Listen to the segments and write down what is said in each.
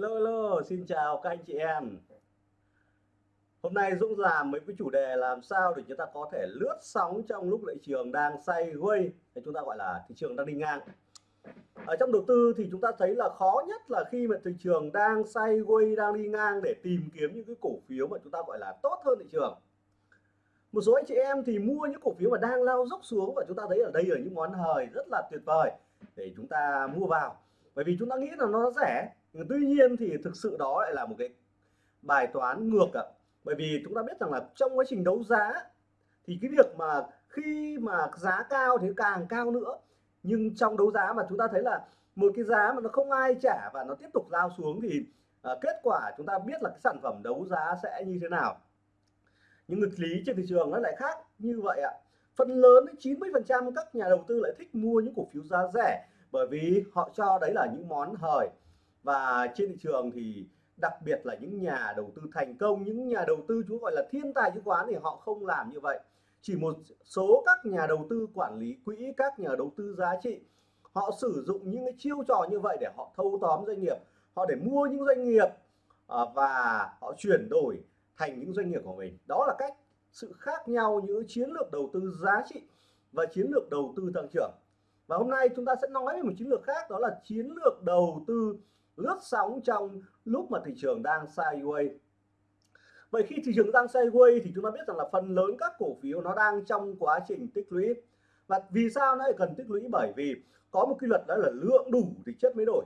Hello hello, xin chào các anh chị em. Hôm nay Dũng làm mấy cái chủ đề làm sao để chúng ta có thể lướt sóng trong lúc thị trường đang sideways, hay chúng ta gọi là thị trường đang đi ngang. Ở trong đầu tư thì chúng ta thấy là khó nhất là khi mà thị trường đang sideways, đang đi ngang để tìm kiếm những cái cổ phiếu mà chúng ta gọi là tốt hơn thị trường. Một số anh chị em thì mua những cổ phiếu mà đang lao dốc xuống và chúng ta thấy ở đây là những món hời rất là tuyệt vời để chúng ta mua vào. Bởi vì chúng ta nghĩ là nó rẻ tuy nhiên thì thực sự đó lại là một cái bài toán ngược ạ. Bởi vì chúng ta biết rằng là trong quá trình đấu giá thì cái việc mà khi mà giá cao thì càng cao nữa. Nhưng trong đấu giá mà chúng ta thấy là một cái giá mà nó không ai trả và nó tiếp tục lao xuống thì à, kết quả chúng ta biết là cái sản phẩm đấu giá sẽ như thế nào. Nhưng nghịch lý trên thị trường nó lại khác như vậy ạ. Phần lớn 90 phần trăm các nhà đầu tư lại thích mua những cổ phiếu giá rẻ bởi vì họ cho đấy là những món hời và trên thị trường thì đặc biệt là những nhà đầu tư thành công, những nhà đầu tư chúng gọi là thiên tài chứng khoán thì họ không làm như vậy. Chỉ một số các nhà đầu tư quản lý quỹ, các nhà đầu tư giá trị, họ sử dụng những cái chiêu trò như vậy để họ thâu tóm doanh nghiệp, họ để mua những doanh nghiệp à, và họ chuyển đổi thành những doanh nghiệp của mình. Đó là cách sự khác nhau những chiến lược đầu tư giá trị và chiến lược đầu tư tăng trưởng. Và hôm nay chúng ta sẽ nói về một chiến lược khác, đó là chiến lược đầu tư lướt sóng trong lúc mà thị trường đang sideways. Vậy khi thị trường đang sideways thì chúng ta biết rằng là phần lớn các cổ phiếu nó đang trong quá trình tích lũy. Và vì sao nó lại cần tích lũy? Bởi vì có một quy luật đó là lượng đủ thì chất mới đổi.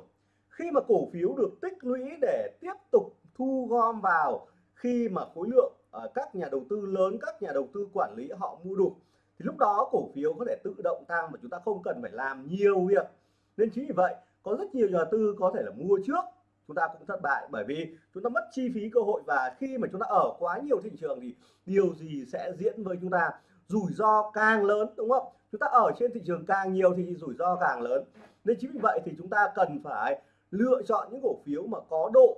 Khi mà cổ phiếu được tích lũy để tiếp tục thu gom vào khi mà khối lượng ờ, các nhà đầu tư lớn, các nhà đầu tư quản lý họ mua đủ, thì lúc đó cổ phiếu có thể tự động tăng mà chúng ta không cần phải làm nhiều việc. Nên chính vì vậy có rất nhiều nhà tư có thể là mua trước, chúng ta cũng thất bại bởi vì chúng ta mất chi phí cơ hội và khi mà chúng ta ở quá nhiều thị trường thì điều gì sẽ diễn với chúng ta? Rủi ro càng lớn, đúng không? Chúng ta ở trên thị trường càng nhiều thì rủi ro càng lớn. Nên chính vì vậy thì chúng ta cần phải lựa chọn những cổ phiếu mà có độ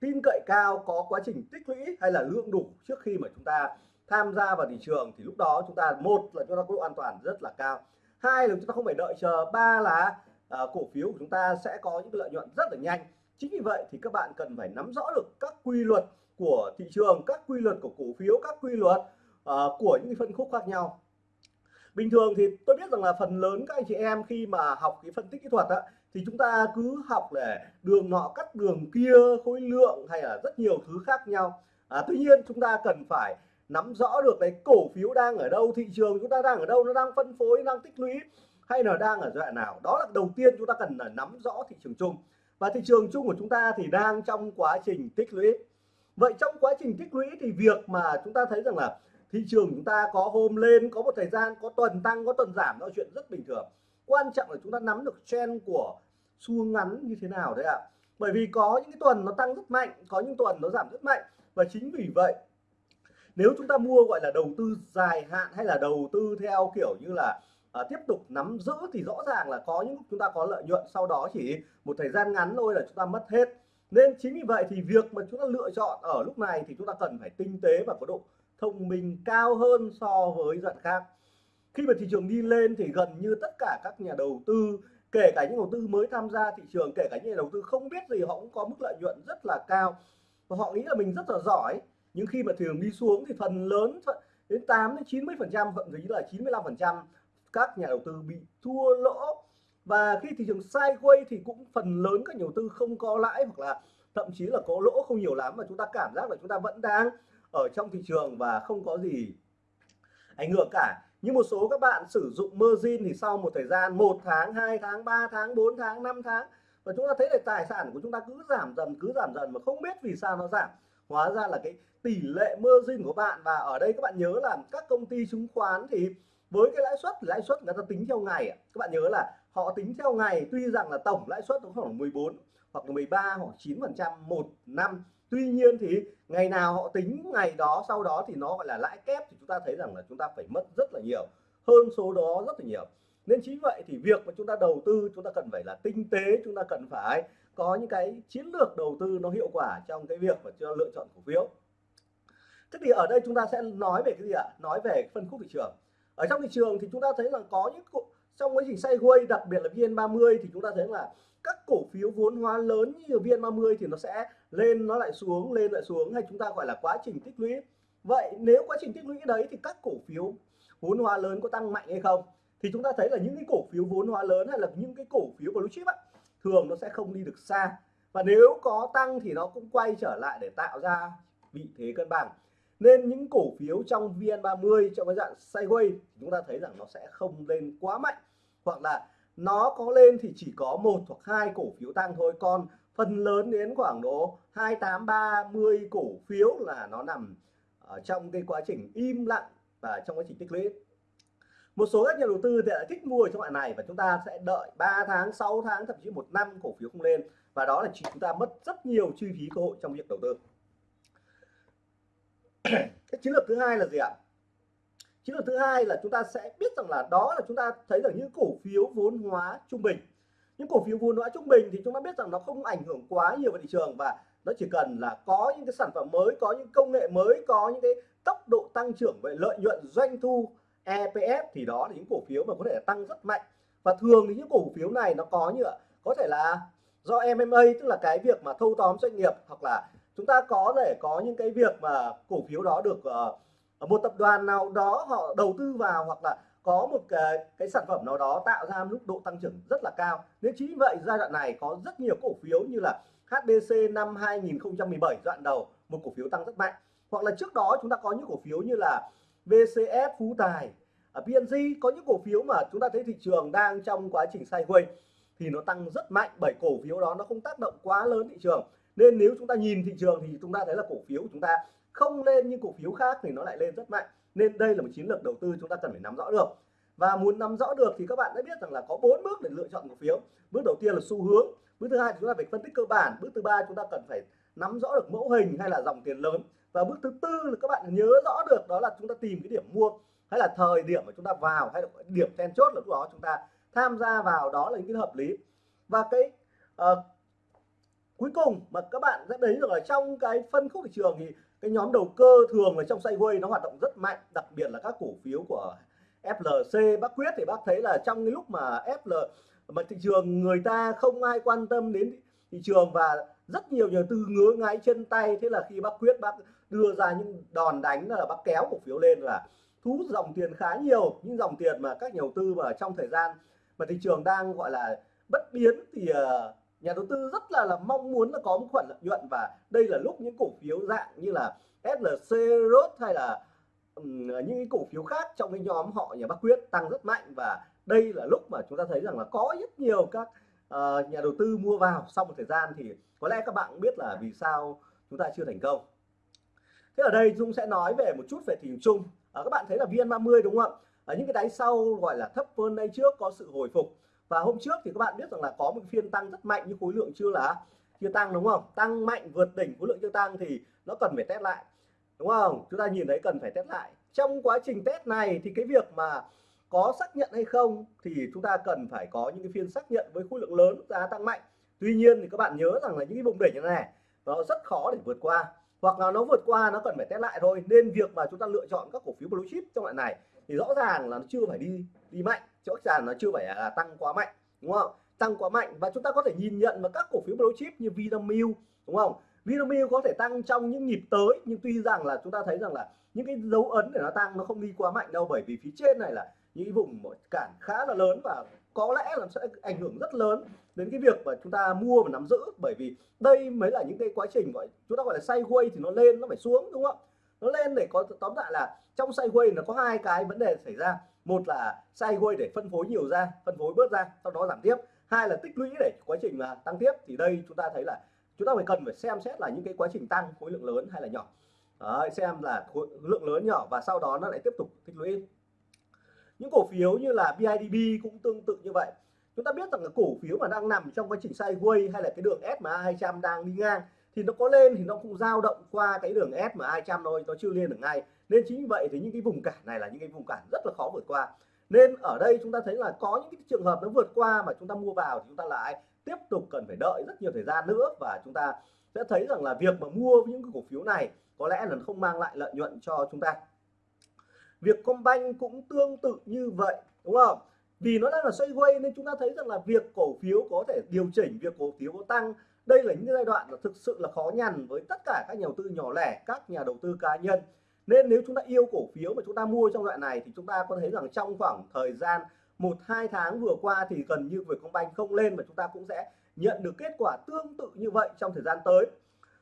tin cậy cao, có quá trình tích lũy hay là lượng đủ trước khi mà chúng ta tham gia vào thị trường thì lúc đó chúng ta, một là chúng ta có độ an toàn rất là cao, hai là chúng ta không phải đợi chờ, ba là à, cổ phiếu của chúng ta sẽ có những lợi nhuận rất là nhanh. Chính vì vậy thì các bạn cần phải nắm rõ được các quy luật của thị trường các quy luật của cổ phiếu các quy luật uh, của những phân khúc khác nhau. Bình thường thì tôi biết rằng là phần lớn các anh chị em khi mà học cái phân tích kỹ thuật á, thì chúng ta cứ học để đường nọ cắt đường kia khối lượng hay là rất nhiều thứ khác nhau. À, tuy nhiên chúng ta cần phải nắm rõ được cái cổ phiếu đang ở đâu thị trường chúng ta đang ở đâu nó đang phân phối đang tích lũy hay là đang ở giai đoạn nào. Đó là đầu tiên chúng ta cần là nắm rõ thị trường chung. Và thị trường chung của chúng ta thì đang trong quá trình tích lũy. Vậy trong quá trình tích lũy thì việc mà chúng ta thấy rằng là thị trường chúng ta có hôm lên, có một thời gian, có tuần tăng, có tuần giảm, đó là chuyện rất bình thường. Quan trọng là chúng ta nắm được trend của xu ngắn như thế nào đấy ạ. Bởi vì có những cái tuần nó tăng rất mạnh, có những tuần nó giảm rất mạnh. Và chính vì vậy, nếu chúng ta mua gọi là đầu tư dài hạn hay là đầu tư theo kiểu như là à, tiếp tục nắm giữ thì rõ ràng là có những chúng ta có lợi nhuận sau đó chỉ một thời gian ngắn thôi là chúng ta mất hết. Nên chính vì vậy thì việc mà chúng ta lựa chọn ở lúc này thì chúng ta cần phải tinh tế và có độ thông minh cao hơn so với giận khác. Khi mà thị trường đi lên thì gần như tất cả các nhà đầu tư kể cả những đầu tư mới tham gia thị trường kể cả những nhà đầu tư không biết gì họ cũng có mức lợi nhuận rất là cao. Và họ nghĩ là mình rất là giỏi nhưng khi mà thị trường đi xuống thì phần lớn đến 8 đến 90 phần trăm thậm chí là 95 phần trăm các nhà đầu tư bị thua lỗ. Và khi thị trường sideways thì cũng phần lớn các nhà đầu tư không có lãi hoặc là thậm chí là có lỗ không nhiều lắm mà chúng ta cảm giác là chúng ta vẫn đang ở trong thị trường và không có gì ảnh hưởng cả. Như một số các bạn sử dụng margin thì sau một thời gian, một tháng 2 tháng 3 tháng 4 tháng 5 tháng, và chúng ta thấy là tài sản của chúng ta cứ giảm dần, cứ giảm dần mà không biết vì sao nó giảm. Hóa ra là cái tỷ lệ margin của bạn, và ở đây các bạn nhớ là các công ty chứng khoán thì với cái lãi suất lãi suất người ta tính theo ngày các bạn nhớ là họ tính theo ngày, tuy rằng là tổng lãi suất nó khoảng 14 hoặc là 13 hoặc 9 phần trăm một năm. Tuy nhiên thì ngày nào họ tính ngày đó, sau đó thì nó gọi là lãi kép thì chúng ta thấy rằng là chúng ta phải mất rất là nhiều, hơn số đó rất là nhiều. Nên chính vậy thì việc mà chúng ta đầu tư, chúng ta cần phải là tinh tế, chúng ta cần phải có những cái chiến lược đầu tư nó hiệu quả trong cái việc mà cho lựa chọn cổ phiếu. Thế thì ở đây chúng ta sẽ nói về cái gì ạ? Nói về phân khúc thị trường ở trong thị trường thì chúng ta thấy là có những trong quá trình sideways đặc biệt là VN30 thì chúng ta thấy là các cổ phiếu vốn hóa lớn như VN30 thì nó sẽ lên nó lại xuống lên lại xuống hay chúng ta gọi là quá trình tích lũy. Vậy nếu quá trình tích lũy đấy thì các cổ phiếu vốn hóa lớn có tăng mạnh hay không? Thì chúng ta thấy là những cái cổ phiếu vốn hóa lớn hay là những cái cổ phiếu blue chip á, thường nó sẽ không đi được xa. Và nếu có tăng thì nó cũng quay trở lại để tạo ra vị thế cân bằng nên những cổ phiếu trong VN30 trong cái dạng sideways chúng ta thấy rằng nó sẽ không lên quá mạnh. Hoặc là nó có lên thì chỉ có một hoặc hai cổ phiếu tăng thôi. Còn phần lớn đến khoảng độ 28 30 cổ phiếu là nó nằm ở trong cái quá trình im lặng và trong quá trình tích lũy. Một số các nhà đầu tư thì lại thích mua trong loại này và chúng ta sẽ đợi 3 tháng 6 tháng, thậm chí một năm cổ phiếu không lên. Và đó là chúng ta mất rất nhiều chi phí cơ hội trong việc đầu tư cái chiến lược thứ hai là gì ạ? Chiến lược thứ hai là chúng ta sẽ biết rằng là đó là chúng ta thấy rằng những cổ phiếu vốn hóa trung bình. Những cổ phiếu vốn hóa trung bình thì chúng ta biết rằng nó không ảnh hưởng quá nhiều vào thị trường và nó chỉ cần là có những cái sản phẩm mới, có những công nghệ mới, có những cái tốc độ tăng trưởng về lợi nhuận, doanh thu EPS thì đó là những cổ phiếu mà có thể tăng rất mạnh. Và thường thì những cổ phiếu này nó có như có thể là do MMA tức là cái việc mà thâu tóm doanh nghiệp hoặc là chúng ta có thể có những cái việc mà cổ phiếu đó được uh, một tập đoàn nào đó họ đầu tư vào hoặc là có một cái, cái sản phẩm nào đó tạo ra mức độ tăng trưởng rất là cao. Nên chính vậy giai đoạn này có rất nhiều cổ phiếu như là HBC năm 2017 đoạn đầu một cổ phiếu tăng rất mạnh. Hoặc là trước đó chúng ta có những cổ phiếu như là VCF Phú Tài ở PNG có những cổ phiếu mà chúng ta thấy thị trường đang trong quá trình sideways thì nó tăng rất mạnh bởi cổ phiếu đó nó không tác động quá lớn thị trường nên nếu chúng ta nhìn thị trường thì chúng ta thấy là cổ phiếu của chúng ta không lên nhưng cổ phiếu khác thì nó lại lên rất mạnh. Nên đây là một chiến lược đầu tư chúng ta cần phải nắm rõ được. Và muốn nắm rõ được thì các bạn đã biết rằng là có bốn bước để lựa chọn cổ phiếu. Bước đầu tiên là xu hướng bước thứ hai chúng ta phải phân tích cơ bản bước thứ ba chúng ta cần phải nắm rõ được mẫu hình hay là dòng tiền lớn. Và bước thứ tư là các bạn nhớ rõ được đó là chúng ta tìm cái điểm mua hay là thời điểm mà chúng ta vào hay là điểm then chốt là lúc đó chúng ta tham gia vào đó là những cái hợp lý. Và cái uh, cuối cùng mà các bạn sẽ thấy được ở trong cái phân khúc thị trường thì cái nhóm đầu cơ thường là trong sideways nó hoạt động rất mạnh, đặc biệt là các cổ phiếu của FLC bác quyết thì bác thấy là trong cái lúc mà FL mà thị trường người ta không ai quan tâm đến thị trường và rất nhiều nhà tư ngứa ngáy chân tay, thế là khi bác quyết bác đưa ra những đòn đánh là bác kéo cổ phiếu lên là thu hút dòng tiền khá nhiều. Những dòng tiền mà các nhà đầu tư mà trong thời gian mà thị trường đang, gọi là, bất biến thì ờ, nhà đầu tư rất là là mong muốn là có một khoản lợi nhuận và đây là lúc những cổ phiếu dạng như là SLC, ROT hay là um, những cổ phiếu khác trong cái nhóm họ nhà Bắc Quyết tăng rất mạnh. Và đây là lúc mà chúng ta thấy rằng là có rất nhiều các uh, nhà đầu tư mua vào. Sau một thời gian thì có lẽ các bạn cũng biết là vì sao chúng ta chưa thành công. Thế ở đây Dung sẽ nói về một chút về thị trường chung. À, các bạn thấy là VN30 đúng không ạ? Ở những cái đáy sau gọi là thấp hơn đây trước có sự hồi phục và hôm trước thì các bạn biết rằng là có một phiên tăng rất mạnh nhưng khối lượng chưa là, chưa tăng đúng không? Tăng mạnh vượt đỉnh khối lượng chưa tăng thì nó cần phải test lại, đúng không? Chúng ta nhìn thấy cần phải test lại. Trong quá trình test này thì cái việc mà có xác nhận hay không thì chúng ta cần phải có những cái phiên xác nhận với khối lượng lớn giá tăng mạnh. Tuy nhiên thì các bạn nhớ rằng là những cái vùng đỉnh như này, nó rất khó để vượt qua. Hoặc là nó vượt qua, nó cần phải test lại thôi. Nên việc mà chúng ta lựa chọn các cổ phiếu blue chip trong loại này thì rõ ràng là nó chưa phải đi đi mạnh. Rõ ràng nó chưa phải là tăng quá mạnh, đúng không? Tăng quá mạnh và chúng ta có thể nhìn nhận vào các cổ phiếu blue chip như Vinamilk, đúng không? Vinamilk có thể tăng trong những nhịp tới, nhưng tuy rằng là chúng ta thấy rằng là những cái dấu ấn để nó tăng nó không đi quá mạnh đâu, bởi vì phía trên này là những vùng cản khá là lớn và có lẽ là sẽ ảnh hưởng rất lớn đến cái việc mà chúng ta mua và nắm giữ. Bởi vì đây mới là những cái quá trình gọi, chúng ta gọi là sideways thì nó lên, nó phải xuống, đúng không? Nó lên để có tóm lại là trong sideways nó có hai cái vấn đề xảy ra. Một là sideways để phân phối nhiều ra phân phối bớt ra sau đó giảm tiếp. Hai là tích lũy để quá trình là tăng tiếp. Thì đây chúng ta thấy là chúng ta phải cần phải xem xét là những cái quá trình tăng khối lượng lớn hay là nhỏ. Đấy, xem là khối lượng lớn nhỏ và sau đó nó lại tiếp tục tích lũy. Những cổ phiếu như là BIDB cũng tương tự như vậy. Chúng ta biết rằng là cổ phiếu mà đang nằm trong quá trình sideways hay là cái đường SMA 200 đang đi ngang thì nó có lên thì nó cũng dao động qua cái đường SMA 200 thôi, nó chưa lên được ngay. Nên chính vì vậy thì những cái vùng cản này là những cái vùng cản rất là khó vượt qua. Nên ở đây chúng ta thấy là có những cái trường hợp nó vượt qua mà chúng ta mua vào thì chúng ta lại tiếp tục cần phải đợi rất nhiều thời gian nữa và chúng ta sẽ thấy rằng là việc mà mua những cái cổ phiếu này có lẽ là không mang lại lợi nhuận cho chúng ta. Việc Combank cũng tương tự như vậy, đúng không? Vì nó đang là xoay quay nên chúng ta thấy rằng là việc cổ phiếu có thể điều chỉnh, việc cổ phiếu có tăng đây là những giai đoạn là thực sự là khó nhằn với tất cả các nhà đầu tư nhỏ lẻ các nhà đầu tư cá nhân. Nên nếu chúng ta yêu cổ phiếu mà chúng ta mua trong đoạn này thì chúng ta có thấy rằng trong khoảng thời gian một hai tháng vừa qua thì gần như Vietcombank không lên và chúng ta cũng sẽ nhận được kết quả tương tự như vậy trong thời gian tới.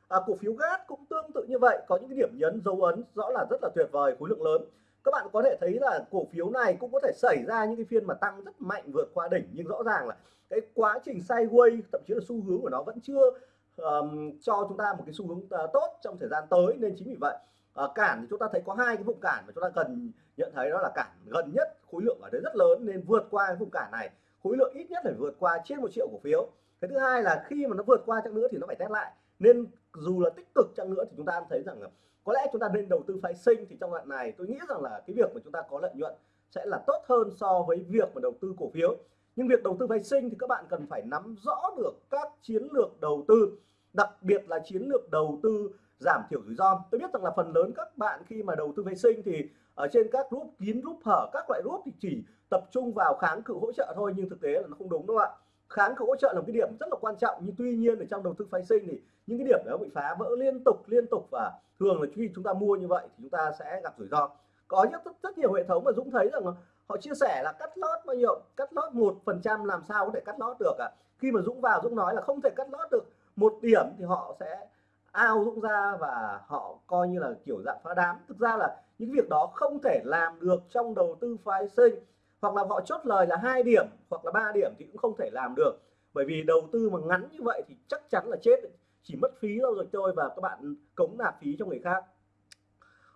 À, cổ phiếu gas cũng tương tự như vậy có những cái điểm nhấn dấu ấn rõ là rất là tuyệt vời khối lượng lớn. Các bạn có thể thấy là cổ phiếu này cũng có thể xảy ra những cái phiên mà tăng rất mạnh vượt qua đỉnh nhưng rõ ràng là cái quá trình sideways thậm chí là xu hướng của nó vẫn chưa um, cho chúng ta một cái xu hướng uh, tốt trong thời gian tới. Nên chính vì vậy uh, cản thì chúng ta thấy có hai cái vùng cản mà chúng ta cần nhận thấy đó là cản gần nhất khối lượng ở đây rất lớn nên vượt qua cái vùng cản này. Khối lượng ít nhất phải vượt qua trên một triệu cổ phiếu. Cái thứ hai là khi mà nó vượt qua chăng nữa thì nó phải test lại. Nên dù là tích cực chăng nữa thì chúng ta thấy rằng là có lẽ chúng ta nên đầu tư phái sinh thì trong đoạn này tôi nghĩ rằng là cái việc mà chúng ta có lợi nhuận sẽ là tốt hơn so với việc mà đầu tư cổ phiếu nhưng việc đầu tư phái sinh thì các bạn cần phải nắm rõ được các chiến lược đầu tư đặc biệt là chiến lược đầu tư giảm thiểu rủi ro. Tôi biết rằng là phần lớn các bạn khi mà đầu tư phái sinh thì ở trên các group kín group hở các loại group thì chỉ tập trung vào kháng cự hỗ trợ thôi nhưng thực tế là nó không đúng đâu ạ. Kháng cự hỗ trợ là một cái điểm rất là quan trọng nhưng tuy nhiên ở trong đầu tư phái sinh thì những cái điểm đó bị phá vỡ liên tục liên tục và thường là khi chúng ta mua như vậy thì chúng ta sẽ gặp rủi ro. Có rất, rất, rất nhiều hệ thống mà Dũng thấy rằng họ chia sẻ là cắt lót bao nhiêu? Cắt lót một phần trăm làm sao có thể cắt lót được ạ à? khi mà Dũng vào Dũng nói là không thể cắt lót được một điểm thì họ sẽ ao Dũng ra và họ coi như là kiểu dạng phá đám. Thực ra là những việc đó không thể làm được trong đầu tư phái sinh. Hoặc là họ chốt lời là hai điểm hoặc là ba điểm thì cũng không thể làm được. Bởi vì đầu tư mà ngắn như vậy thì chắc chắn là chết. Chỉ mất phí đâu rồi thôi và các bạn cống nạp phí cho người khác.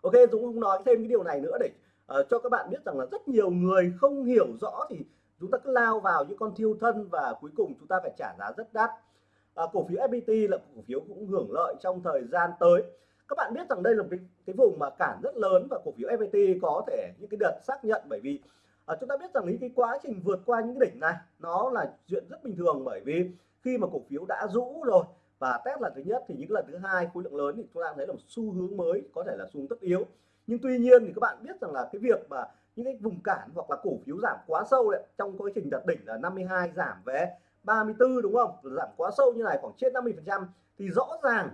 Ok, Dũng không nói thêm cái điều này nữa để uh, cho các bạn biết rằng là rất nhiều người không hiểu rõ thì chúng ta cứ lao vào những con thiêu thân và cuối cùng chúng ta phải trả giá rất đắt. À, cổ phiếu FPT là cổ phiếu cũng hưởng lợi trong thời gian tới. Các bạn biết rằng đây là một cái, cái vùng mà cản rất lớn và cổ phiếu FPT có thể những cái đợt xác nhận bởi vì à, chúng ta biết rằng cái quá trình vượt qua những cái đỉnh này nó là chuyện rất bình thường bởi vì khi mà cổ phiếu đã rũ rồi và test lần thứ nhất thì những lần thứ hai khối lượng lớn thì chúng ta thấy là một xu hướng mới có thể là xu hướng tất yếu nhưng tuy nhiên thì các bạn biết rằng là cái việc mà những cái vùng cản hoặc là cổ phiếu giảm quá sâu đấy trong quá trình đặt đỉnh là 52 giảm về 34 đúng không? Giảm quá sâu như này khoảng trên 50 phần trăm. Thì rõ ràng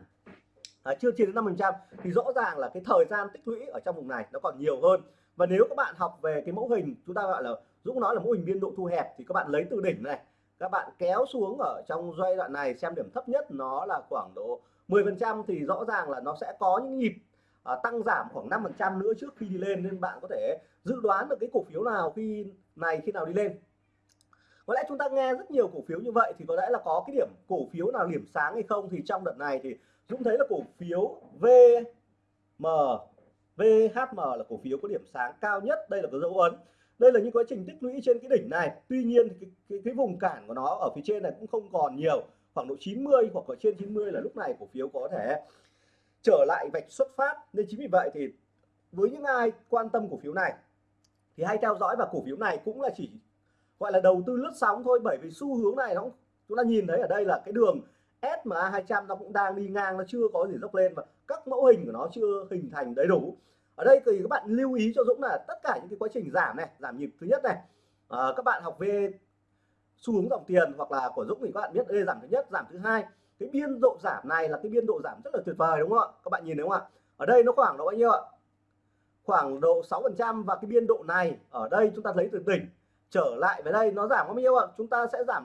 à, chưa trên đến 50 phần trăm thì rõ ràng là cái thời gian tích lũy ở trong vùng này nó còn nhiều hơn. Và nếu các bạn học về cái mẫu hình chúng ta gọi là Dũng nói là mẫu hình biên độ thu hẹp thì các bạn lấy từ đỉnh này các bạn kéo xuống ở trong giai đoạn này xem điểm thấp nhất nó là khoảng độ 10 phần trăm thì rõ ràng là nó sẽ có những nhịp à, tăng giảm khoảng 5 phần trăm nữa trước khi đi lên nên bạn có thể dự đoán được cái cổ phiếu nào khi này khi nào đi lên. Có lẽ chúng ta nghe rất nhiều cổ phiếu như vậy thì có lẽ là có cái điểm cổ phiếu nào điểm sáng hay không thì trong đợt này thì Dũng thấy là cổ phiếu VM VHM là cổ phiếu có điểm sáng cao nhất. Đây là cái dấu ấn. Đây là những quá trình tích lũy trên cái đỉnh này. Tuy nhiên cái, cái, cái vùng cản của nó ở phía trên này cũng không còn nhiều. Khoảng độ 90 hoặc ở trên 90 là lúc này cổ phiếu có thể trở lại vạch xuất phát. Nên chính vì vậy thì với những ai quan tâm cổ phiếu này thì hãy theo dõi và cổ phiếu này cũng là chỉ gọi là đầu tư lướt sóng thôi. Bởi vì xu hướng này nó chúng ta nhìn thấy ở đây là cái đường SMA 200 nó cũng đang đi ngang nó chưa có gì dốc lên và các mẫu hình của nó chưa hình thành đầy đủ. Ở đây thì các bạn lưu ý cho Dũng là tất cả những cái quá trình giảm này giảm nhịp thứ nhất này à, các bạn học về xu hướng dòng tiền hoặc là của Dũng thì các bạn biết đây giảm thứ nhất giảm thứ hai cái biên độ giảm này là cái biên độ giảm rất là tuyệt vời đúng không ạ? Các bạn nhìn thấy không ạ? Ở đây nó khoảng độ bao nhiêu ạ? Khoảng độ 6 phần trăm và cái biên độ này ở đây chúng ta lấy từ đỉnh trở lại về đây nó giảm bao nhiêu ạ? Chúng ta sẽ giảm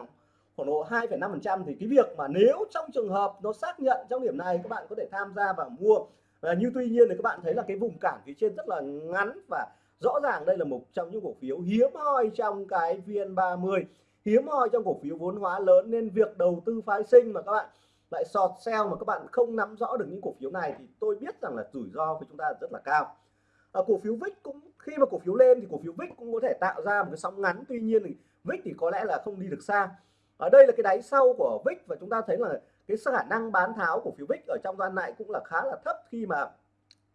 khoảng độ 2,5 phần trăm thì cái việc mà nếu trong trường hợp nó xác nhận trong điểm này các bạn có thể tham gia và mua. Và như tuy nhiên thì các bạn thấy là cái vùng cản phía trên rất là ngắn và rõ ràng đây là một trong những cổ phiếu hiếm hoi trong cái VN30 hiếm hoi trong cổ phiếu vốn hóa lớn nên việc đầu tư phái sinh mà các bạn lại sọt sell mà các bạn không nắm rõ được những cổ phiếu này thì tôi biết rằng là rủi ro của chúng ta rất là cao. À, cổ phiếu VIX cũng khi mà cổ phiếu lên thì cổ phiếu VIX cũng có thể tạo ra một cái sóng ngắn. Tuy nhiên thì VIX thì có lẽ là không đi được xa. Ở đây là cái đáy sau của VIX và chúng ta thấy là cái khả năng bán tháo cổ phiếu VIX ở trong đoạn này cũng là khá là thấp khi mà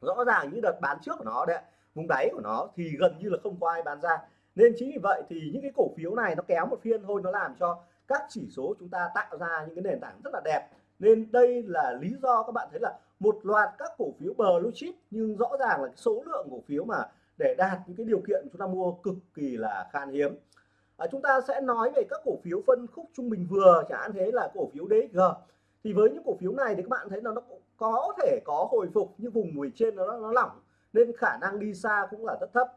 rõ ràng những đợt bán trước của nó đấy vùng đáy của nó thì gần như là không có ai bán ra nên chính vì vậy thì những cái cổ phiếu này nó kéo một phiên thôi nó làm cho các chỉ số chúng ta tạo ra những cái nền tảng rất là đẹp. Nên đây là lý do các bạn thấy là một loạt các cổ phiếu blue chip nhưng rõ ràng là số lượng cổ phiếu mà để đạt những cái điều kiện chúng ta mua cực kỳ là khan hiếm. À, chúng ta sẽ nói về các cổ phiếu phân khúc trung bình vừa chẳng hạn thế là cổ phiếu DXG thì với những cổ phiếu này thì các bạn thấy là nó có thể có hồi phục nhưng vùng mùi trên nó nó lỏng nên khả năng đi xa cũng là rất thấp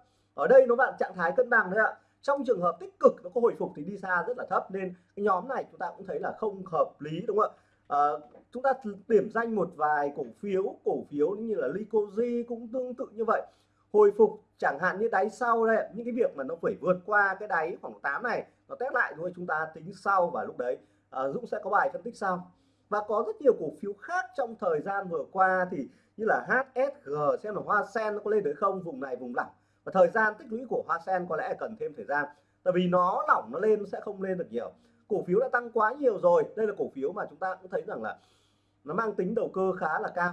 ở đây nó bạn trạng thái cân bằng đấy ạ. Trong trường hợp tích cực nó có hồi phục thì đi xa rất là thấp nên cái nhóm này chúng ta cũng thấy là không hợp lý đúng không ạ? À, chúng ta điểm danh một vài cổ phiếu cổ phiếu như là Lycosi cũng tương tự như vậy. Hồi phục chẳng hạn như đáy sau đây những cái việc mà nó phải vượt qua cái đáy khoảng 8 này nó test lại thôi chúng ta tính sau và lúc đấy. À, Dũng sẽ có bài phân tích sau. Và có rất nhiều cổ phiếu khác trong thời gian vừa qua thì như là HSG xem là Hoa Sen nó có lên được không vùng này vùng lỏng và thời gian tích lũy của Hoa Sen có lẽ cần thêm thời gian, tại vì nó lỏng, nó lên nó sẽ không lên được nhiều. Cổ phiếu đã tăng quá nhiều rồi, đây là cổ phiếu mà chúng ta cũng thấy rằng là nó mang tính đầu cơ khá là cao.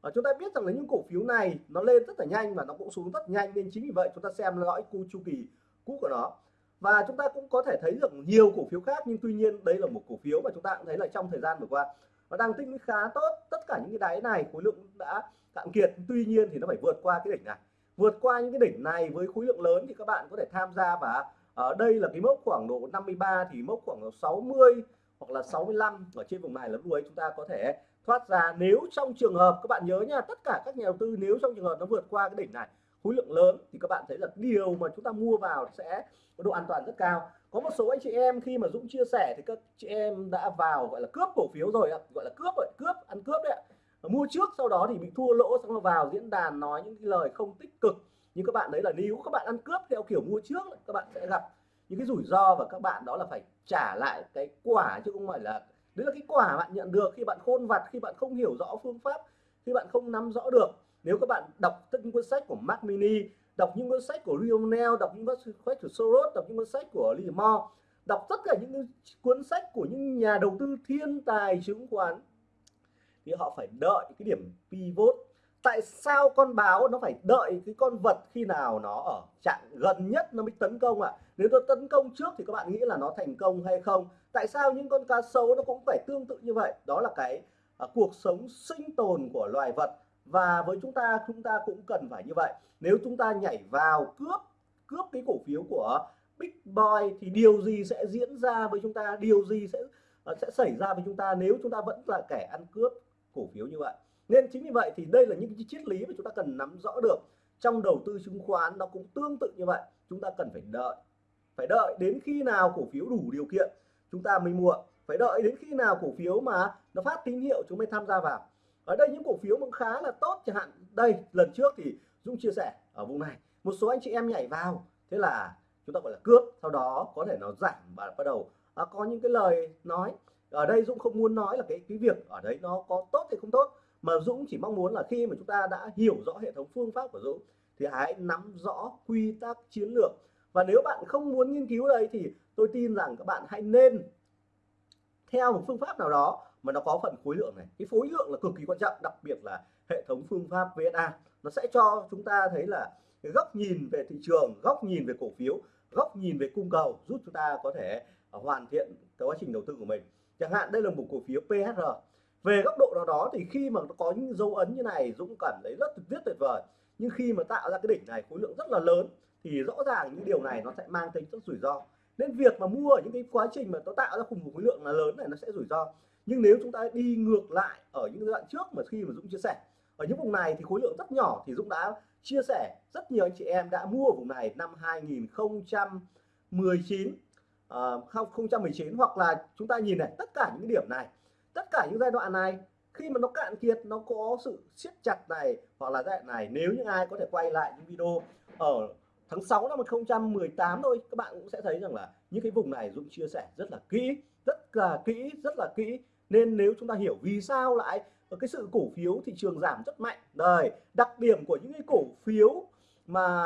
Và chúng ta biết rằng là những cổ phiếu này nó lên rất là nhanh và nó cũng xuống rất nhanh, nên chính vì vậy chúng ta xem lõi cu chu kỳ cũ của nó. Và chúng ta cũng có thể thấy được nhiều cổ phiếu khác, nhưng tuy nhiên đây là một cổ phiếu mà chúng ta cũng thấy là trong thời gian vừa qua, nó đang tích lũy khá tốt. Tất cả những cái đáy này khối lượng đã cạn kiệt, tuy nhiên thì nó phải vượt qua cái đỉnh này vượt qua những cái đỉnh này với khối lượng lớn thì các bạn có thể tham gia và ở đây là cái mốc khoảng độ 53 thì mốc khoảng độ 60 hoặc là 65 ở trên vùng này là lúc ấy chúng ta có thể thoát ra. Nếu trong trường hợp, các bạn nhớ nha, tất cả các nhà đầu tư nếu trong trường hợp nó vượt qua cái đỉnh này, khối lượng lớn thì các bạn thấy là điều mà chúng ta mua vào sẽ có độ an toàn rất cao. Có một số anh chị em khi mà Dũng chia sẻ thì các chị em đã vào gọi là cướp cổ phiếu rồi ạ, gọi là cướp rồi, cướp, ăn cướp đấy ạ mua trước, sau đó thì bị thua lỗ, xong rồi vào diễn đàn nói những cái lời không tích cực. Nhưng các bạn đấy là nếu các bạn ăn cướp theo kiểu mua trước, các bạn sẽ gặp những cái rủi ro và các bạn đó là phải trả lại cái quả chứ không phải là, đấy là cái quả bạn nhận được khi bạn khôn vặt, khi bạn không hiểu rõ phương pháp, khi bạn không nắm rõ được. Nếu các bạn đọc tất những cuốn sách của Mac Mini, đọc những cuốn sách của Lionel, đọc những cuốn sách của Soros, đọc những cuốn sách của Lee Moore đọc tất cả những cuốn sách của những nhà đầu tư thiên tài chứng khoán thì họ phải đợi cái điểm pivot. Tại sao con báo nó phải đợi cái con vật khi nào nó ở trạng gần nhất nó mới tấn công ạ? À? nếu nó tấn công trước thì các bạn nghĩ là nó thành công hay không? Tại sao những con cá sấu nó cũng phải tương tự như vậy? Đó là cái à, cuộc sống sinh tồn của loài vật. Và với chúng ta chúng ta cũng cần phải như vậy. Nếu chúng ta nhảy vào cướp cướp cái cổ phiếu của Big Boy thì điều gì sẽ diễn ra với chúng ta? Điều gì sẽ à, sẽ xảy ra với chúng ta nếu chúng ta vẫn là kẻ ăn cướp? Cổ phiếu như vậy. Nên chính vì vậy thì đây là những cái triết lý mà chúng ta cần nắm rõ được. Trong đầu tư chứng khoán nó cũng tương tự như vậy. Chúng ta cần phải đợi. Phải đợi đến khi nào cổ phiếu đủ điều kiện chúng ta mới mua. Phải đợi đến khi nào cổ phiếu mà nó phát tín hiệu chúng mới tham gia vào. Ở đây những cổ phiếu cũng khá là tốt chẳng hạn. Đây lần trước thì Dũng chia sẻ ở vùng này một số anh chị em nhảy vào. Thế là chúng ta gọi là cướp. Sau đó có thể nó giảm và bắt đầu. À, có những cái lời nói ở đây Dũng không muốn nói là cái cái việc ở đấy nó có tốt hay không tốt, mà Dũng chỉ mong muốn là khi mà chúng ta đã hiểu rõ hệ thống phương pháp của Dũng thì hãy nắm rõ quy tắc chiến lược. Và nếu bạn không muốn nghiên cứu đây thì tôi tin rằng các bạn hãy nên theo một phương pháp nào đó mà nó có phần khối lượng này. Cái khối lượng là cực kỳ quan trọng, đặc biệt là hệ thống phương pháp VSA nó sẽ cho chúng ta thấy là cái góc nhìn về thị trường, góc nhìn về cổ phiếu, góc nhìn về cung cầu, giúp chúng ta có thể hoàn thiện cái quá trình đầu tư của mình chẳng hạn đây là một cổ phiếu PHR về góc độ nào đó thì khi mà nó có những dấu ấn như này, Dũng cảm thấy rất rất tuyệt vời. Nhưng khi mà tạo ra cái đỉnh này, khối lượng rất là lớn, thì rõ ràng những điều này nó sẽ mang tính rất rủi ro. Nên việc mà mua ở những cái quá trình mà nó tạo ra cùng một khối lượng là lớn này nó sẽ rủi ro. Nhưng nếu chúng ta đi ngược lại ở những đoạn trước mà khi mà Dũng chia sẻ, ở những vùng này thì khối lượng rất nhỏ thì Dũng đã chia sẻ. Rất nhiều anh chị em đã mua ở vùng này năm 2019 Ờ, uh, 2019 hoặc là chúng ta nhìn này tất cả những điểm này tất cả những giai đoạn này khi mà nó cạn kiệt nó có sự siết chặt này hoặc là giai đoạn này nếu những ai có thể quay lại những video ở tháng 6 năm 2018 thôi các bạn cũng sẽ thấy rằng là những cái vùng này Dũng chia sẻ rất là kỹ rất là kỹ rất là kỹ. Nên nếu chúng ta hiểu vì sao lại cái sự cổ phiếu thị trường giảm rất mạnh đời đặc điểm của những cái cổ phiếu mà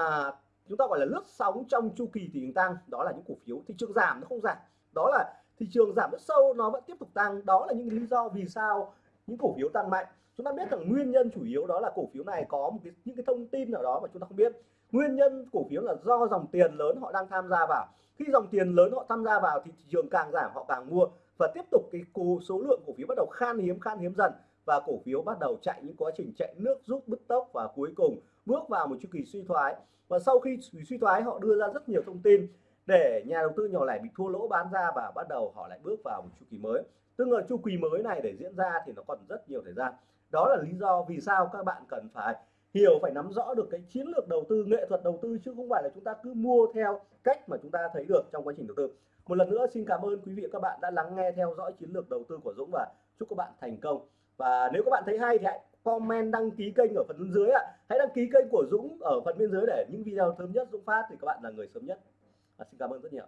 chúng ta gọi là lướt sóng trong chu kỳ thị trường tăng đó là những cổ phiếu thị trường giảm, nó không giảm. Đó là thị trường giảm rất sâu, nó vẫn tiếp tục tăng. Đó là những lý do vì sao những cổ phiếu tăng mạnh. Chúng ta biết rằng nguyên nhân chủ yếu đó là cổ phiếu này có một cái, những cái thông tin nào đó mà chúng ta không biết. Nguyên nhân cổ phiếu là do dòng tiền lớn họ đang tham gia vào. Khi dòng tiền lớn họ tham gia vào thì thị trường càng giảm, họ càng mua. Và tiếp tục cái số lượng cổ phiếu bắt đầu khan hiếm khan hiếm dần. Và cổ phiếu bắt đầu chạy những quá trình chạy nước rút, bứt tốc và cuối cùng bước vào một chu kỳ suy thoái. Và sau khi suy thoái, họ đưa ra rất nhiều thông tin để nhà đầu tư nhỏ lẻ bị thua lỗ bán ra và bắt đầu họ lại bước vào một chu kỳ mới. Tức là chu kỳ mới này để diễn ra thì nó còn rất nhiều thời gian. Đó là lý do vì sao các bạn cần phải hiểu, phải nắm rõ được cái chiến lược đầu tư, nghệ thuật đầu tư, chứ không phải là chúng ta cứ mua theo cách mà chúng ta thấy được trong quá trình đầu tư. Một lần nữa, xin cảm ơn quý vị và các bạn đã lắng nghe theo dõi chiến lược đầu tư của Dũng và chúc các bạn thành công. Và nếu các bạn thấy hay thì hãy comment đăng ký kênh ở phần bên dưới ạ. Hãy đăng ký kênh của Dũng ở phần bên dưới để những video sớm nhất Dũng phát thì các bạn là người sớm nhất. À, xin cảm ơn rất nhiều.